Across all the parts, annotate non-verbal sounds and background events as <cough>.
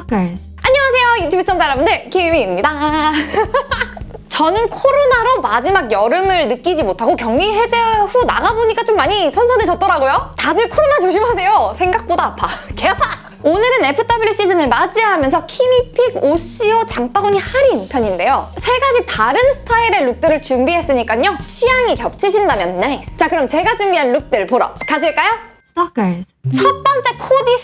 Stalkers. 안녕하세요 유튜브 시청자 여러분들 키미입니다. <laughs> 저는 코로나로 마지막 여름을 느끼지 못하고 격리 해제 후 나가보니까 좀 많이 선선해졌더라고요. 다들 코로나 조심하세요. 생각보다 아파. <laughs> 개 아파. 오늘은 FW 시즌을 맞이하면서 키미 pick OCO 장바구니 할인 편인데요. 세 가지 다른 스타일의 look들을 준비했으니까요. 취향이 겹치신다면 nice 자 그럼 제가 준비한 look들 보러 가실까요? Stalkers. 첫 번째 코디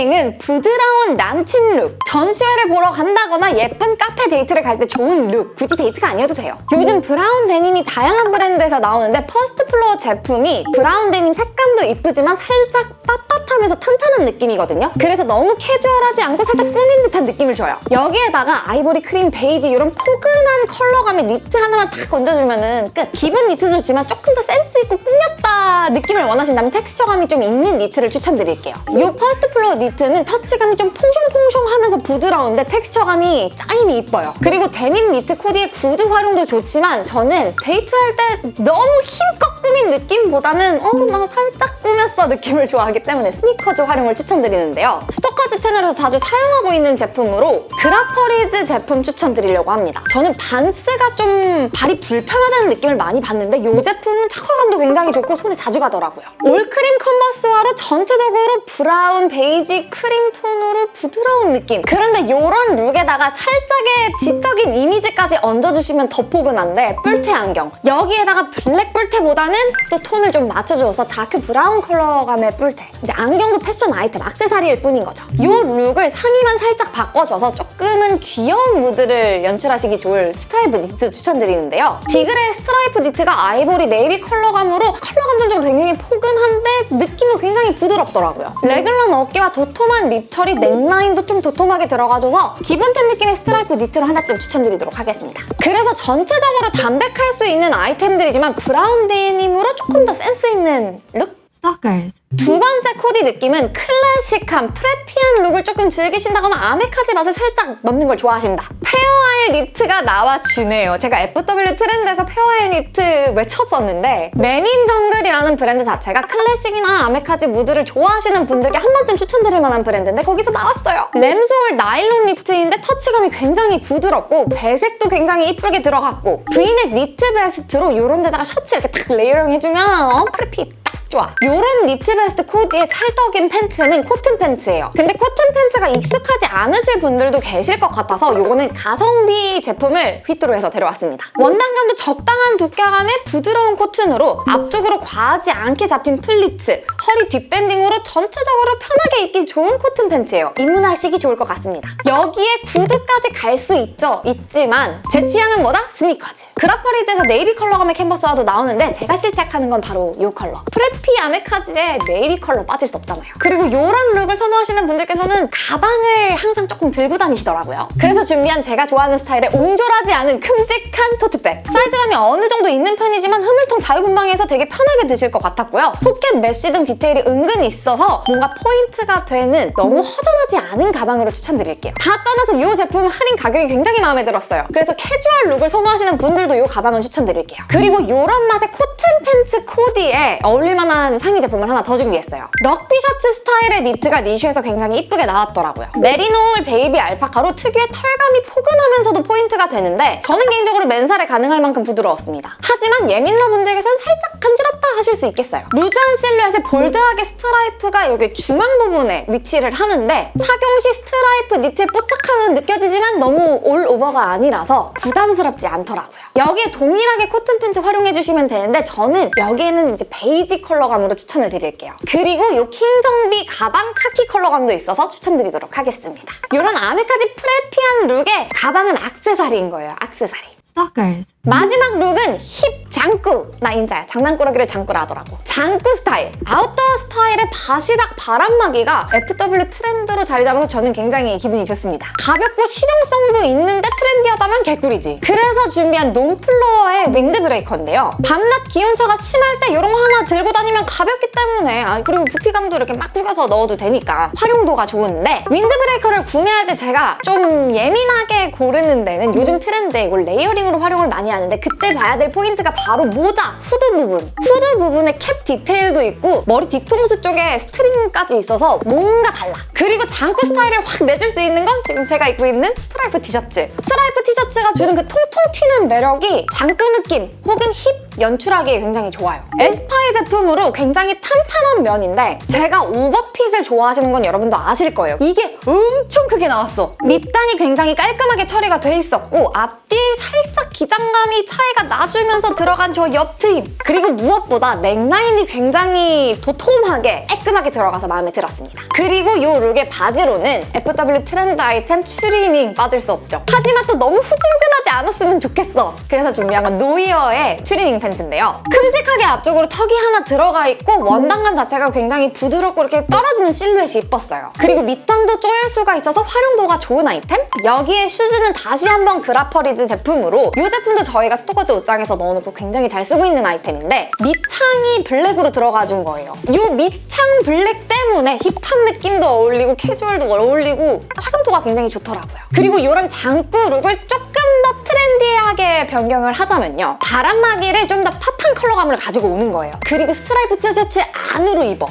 스타일링은 부드러운 남친 룩. 전시회를 보러 간다거나 예쁜 카페 데이트를 갈 때 좋은 룩. 굳이 데이트가 아니어도 돼요. 요즘 브라운 데님이 다양한 브랜드에서 나오는데 퍼스트 플로어 제품이 브라운 데님 색감도 이쁘지만 살짝 빳빳하면서 탄탄한 느낌이거든요. 그래서 너무 캐주얼하지 않고 살짝 꾸민 듯한 느낌을 줘요. 여기에다가 아이보리 크림 베이지 이런 포근한 컬러감의 니트 하나만 탁 얹어주면 끝. 기본 니트 좋지만 조금 더 센스 있고 꾸몄다 느낌을 원하신다면 텍스처감이 좀 있는 니트를 추천드릴게요. 이 퍼스트 플로어 니트는 터치감이 좀 퐁숑퐁숑하면서 부드러운데 texture감이 짜임이 이뻐요. 그리고 데님 니트 코디의 구두 활용도 좋지만 저는 데이트할 때 너무 힘껏 꾸민 느낌보다는 어, 나 살짝 꾸몄어 느낌을 좋아하기 때문에 스니커즈 활용을 추천드리는데요. 스토커즈 채널에서 자주 사용하고 있는 제품으로 그라퍼리즈 제품 추천드리려고 합니다. 저는 반스가 좀 발이 불편하다는 느낌을 많이 받는데 이 제품은 착화감도 굉장히 좋고 손에 자주 가더라고요. 올크림 컨버스화로 전체적으로 브라운, 베이지, 크림 톤으로 부드러운 느낌. 그런데 이런 룩에다가 살짝의 지적인 이미지까지 얹어주시면 더 포근한데 뿔테 안경. 여기에다가 블랙 뿔테보다는 또 톤을 좀 맞춰줘서 다크 브라운 컬러감의 뿔테. 이제 안경도 패션 아이템, 액세서리일 뿐인 거죠. 이 룩을 상의만 살짝 바꿔줘서 조금은 귀여운 무드를 연출하시기 좋을 스트라이프 니트 추천드리는데요. 디그레 스트라이프 니트가 아이보리 네이비 컬러감으로 컬러감 전체적으로 굉장히 포근한데 느낌도 굉장히 부드럽더라고요. 래글런 어깨와 도톰한 rib 처리, 넥라인도 좀 도톰하게 들어가줘서 기본템 느낌의 스트라이프 니트를 하나쯤 추천드리도록 하겠습니다. 그래서 전체적으로 담백할 수 있는 아이템들이지만 브라운 데님으로 조금 더 센스 있는 룩? Stalkers. 두 번째 코디 느낌은 클래식한 preppy한 룩을 조금 즐기신다거나 아메카지 맛을 살짝 넣는 걸 좋아하신다. Fair Isle 니트가 나와주네요. 제가 FW 트렌드에서 Fair Isle 니트 외쳤었는데 맨인 정글이라는 브랜드 자체가 클래식이나 아메카지 무드를 좋아하시는 분들께 한 번쯤 추천드릴 만한 브랜드인데 거기서 나왔어요. 램스울 나일론 니트인데 터치감이 굉장히 부드럽고 배색도 굉장히 이쁘게 들어갔고 브이넥 니트 베스트로 이런 데다가 셔츠 이렇게 딱 layering 해주면 어, preppy 딱 좋아. 이런 니트 베스트 코디의 찰떡인 팬츠는 코튼 팬츠예요. 근데 코튼 팬츠가 익숙하지 않으실 분들도 계실 것 같아서 이거는 가성비 제품을 휘뚜루 해서 데려왔습니다. 원단감도 적당한 두께감의 부드러운 코튼으로 앞쪽으로 과하지 않게 잡힌 플리츠, 허리 뒷밴딩으로 전체적으로 편하게 입기 좋은 코튼 팬츠예요. 입문하시기 좋을 것 같습니다. 여기에 구두까지 갈 수 있죠? 있지만 제 취향은 뭐다? 스니커즈. 그라퍼리즈에서 네이비 컬러감의 캔버스화도 나오는데 제가 실착하는 건 바로 이 컬러. preppy 아메카지에 네이비 컬러 빠질 수 없잖아요. 그리고 이런 룩을 선호하시는 분들께서는 가방을 항상 조금 들고 다니시더라고요. 그래서 준비한 제가 좋아하는 스타일의 옹졸하지 않은 큼직한 토트백. 사이즈감이 어느 정도 있는 편이지만 흐물텅 자유분방해서 되게 편하게 드실 것 같았고요. 포켓 mesh 등 디테일이 은근히 있어서 뭔가 포인트가 되는 너무 허전하지 않은 가방으로 추천드릴게요. 다 떠나서 이 제품 할인 가격이 굉장히 마음에 들었어요. 그래서 캐주얼 룩을 선호하시는 분들도 이 가방은 추천드릴게요. 그리고 이런 맛의 코튼 팬츠 코디에 어울릴 만한 상의 제품을 하나 더 준비했어요. 럭비 셔츠 스타일의 니트가 리슈에서 굉장히 이쁘게 나왔더라고요. 메리노울 베이비 알파카로 특유의 털감이 포근하면서도 포인트가 되는데 저는 개인적으로 맨살에 가능할 만큼 부드러웠습니다. 하지만 예민러 분들께서는 살짝 간지럽다 하실 수 있겠어요. loose한 실루엣에 bold하게 스트라이프가 여기 중앙 부분에 위치를 하는데 착용 시 스트라이프 니트의 뽀짝함은 느껴지지만 너무 all over가 아니라서 부담스럽지 않더라고요. 여기에 동일하게 코튼 팬츠 활용해주시면 되는데 저는 여기에는 이제 베이지 컬러감으로 추천을 드릴게요. 그리고 이 킹정비 가방 카키 컬러감도 있어서 추천드리도록 하겠습니다. 이런 아메카지 preppy한 룩에 가방은 악세사리인 거예요, 악세사리. Stalkers. 마지막 룩은 힙 장꾸! 나 인자야. 장난꾸러기를 장꾸라 하더라고. 장꾸 스타일. 아웃도어 스타일의 바시락 바람막이가 FW 트렌드로 자리 잡아서 저는 굉장히 기분이 좋습니다. 가볍고 실용성도 있는데 trendy하다면 개꿀이지. 그래서 준비한 논플로어의 윈드브레이커인데요. 밤낮 기온차가 심할 때 이런 거 하나 들고 다니면 가볍기 때문에 아, 그리고 부피감도 이렇게 막 구겨서 넣어도 되니까 활용도가 좋은데 윈드브레이커를 구매할 때 제가 좀 예민하게 고르는 데는 요즘 트렌드에 이걸 layering으로 활용을 많이 많이 하는데 그때 봐야 될 포인트가 바로 모자, 후드 부분. 후드 부분에 캡 디테일도 있고 머리 뒤통수 쪽에 string까지 있어서 뭔가 달라. 그리고 장꾸 스타일을 확 내줄 수 있는 건 지금 제가 입고 있는 스트라이프 티셔츠. 스트라이프 티셔츠가 주는 그 통통 튀는 매력이 장꾸 느낌 혹은 힙 연출하기에 굉장히 좋아요. 에스파이 제품으로 굉장히 탄탄한 면인데 제가 오버핏을 좋아하시는 건 여러분도 아실 거예요. 이게 엄청 크게 나왔어. 밑단이 굉장히 깔끔하게 처리가 돼 있었고 앞뒤 살짝 기장감 이 차이가 나주면서 들어간 저 옆트임 그리고 무엇보다 넥라인이 굉장히 도톰하게 깔끔하게 들어가서 마음에 들었습니다. 그리고 이 룩의 바지로는 FW 트렌드 아이템 추리닝 빠질 수 없죠. 하지만 또 너무 후줄근하지 않았으면 좋겠어. 그래서 준비한 건 노이어의 추리닝 팬츠인데요. 큼직하게 앞쪽으로 턱이 하나 들어가 있고 원단감 자체가 굉장히 부드럽고 이렇게 떨어지는 실루엣이 이뻤어요. 그리고 밑단도 조일 수가 있어서 활용도가 좋은 아이템? 여기에 슈즈는 다시 한번 그라퍼리즈 제품으로 이 제품도 저희가 스토커즈 옷장에서 넣어놓고 굉장히 잘 쓰고 있는 아이템인데 밑창이 블랙으로 들어가 준 거예요. 이 밑창 블랙 때문에 힙한 느낌도 어울리고 캐주얼도 어울리고 활용도가 굉장히 좋더라고요. 그리고 이런 장구 룩을 조금 더 트렌디하게 변경을 하자면요. 바람막이를 좀 더 팝한 컬러감을 가지고 오는 거예요. 그리고 스트라이프 티셔츠 안으로 입어.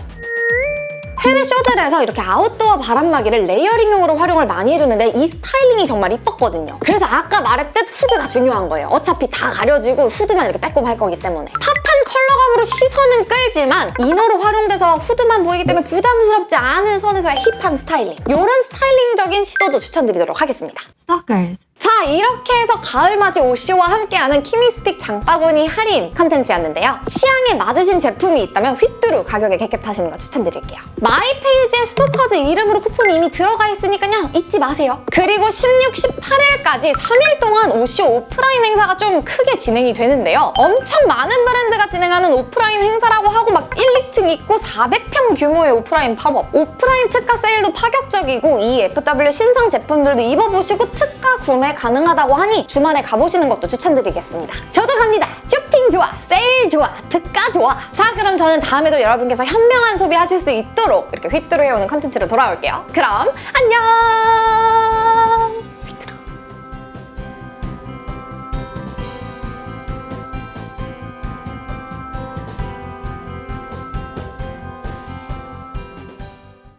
해외 쇼들에서 이렇게 아웃도어 바람막이를 layering용으로 활용을 많이 해줬는데 이 스타일링이 정말 이뻤거든요. 그래서 아까 말했듯 후드가 중요한 거예요. 어차피 다 가려지고 후드만 이렇게 빼꼼 할 거기 때문에. 팝한 컬러감으로 시선은 끌지만 이너로 활용돼서 후드만 보이기 때문에 부담스럽지 않은 선에서의 힙한 스타일링. 이런 스타일링적인 시도도 추천드리도록 하겠습니다. Stalkers. 자 이렇게 해서 가을맞이 오시오와 함께하는 키미's pick 장바구니 할인 컨텐츠였는데요. 취향에 맞으신 제품이 있다면 휘뚜루 가격에 객겟하시는 거 추천드릴게요. 마이 페이지에 스토커즈 이름으로 쿠폰이 이미 들어가 있으니까요. 잊지 마세요. 그리고 16, 18일까지 3일 동안 오시오 오프라인 행사가 좀 크게 진행이 되는데요. 엄청 많은 브랜드가 진행하는 오프라인 행사라고 하고 막 1, 2층 있고 400평 규모의 오프라인 팝업. 오프라인 특가 세일도 파격적이고 이 FW 신상 제품들도 입어보시고 특가 구매 가능하다고 하니 주말에 가보시는 것도 추천드리겠습니다. 저도 갑니다. 쇼핑 좋아, 세일 좋아, 특가 좋아. 자 그럼 저는 다음에도 여러분께서 현명한 소비하실 수 있도록 이렇게 휘뚜루 해오는 컨텐츠로 돌아올게요. 그럼 안녕!